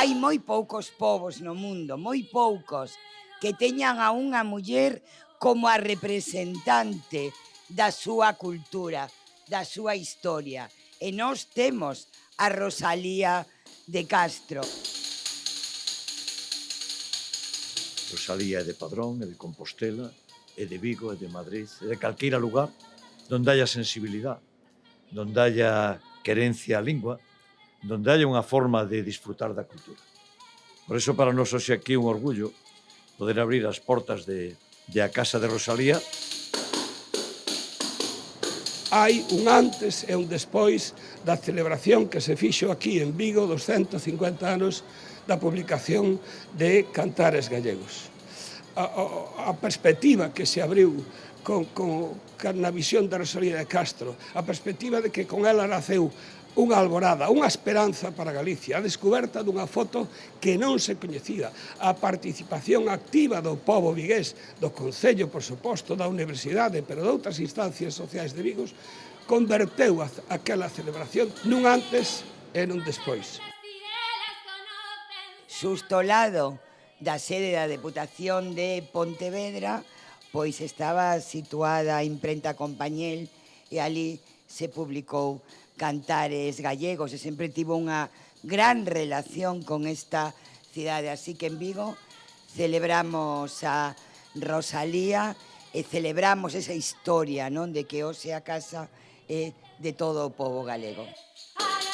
hai moi poucos povos no mundo, moi poucos, que teñan a unha muller como a representante da súa cultura, da súa historia. E nós temos a Rosalía de Castro. Rosalía é de Padrón, é de Compostela, é de Vigo, é de Madrid, é de calqueira lugar donde haya sensibilidade, donde haya querencia á lingua, donde hai unha forma de disfrutar da cultura. Por eso para nós hoxe aquí un orgullo poder abrir as portas de, de a Casa de Rosalía. Hai un antes e un despois da celebración que se fixo aquí en Vigo dos 150 anos da publicación de Cantares Gallegos a, a, a perspectiva que se abriu con, con, con na visión da Rosalía de Castro, a perspectiva de que con ela naceu unha alborada, unha esperanza para Galicia, a descoberta dunha foto que non se coñecía, a participación activa do povo vigués, do Concello, por suposto, da Universidade, pero de outras instancias sociais de Vigos, converteu aquela celebración nun antes e nun despois. Xusto lado da sede da Deputación de Pontevedra, pois estaba situada a imprenta Compañel e ali se publicou cantares gallegos e sempre tivo unha gran relación con esta cidade. Así que en Vigo celebramos a Rosalía e celebramos esa historia non de que hoxe a casa é de todo o povo galego. Ale!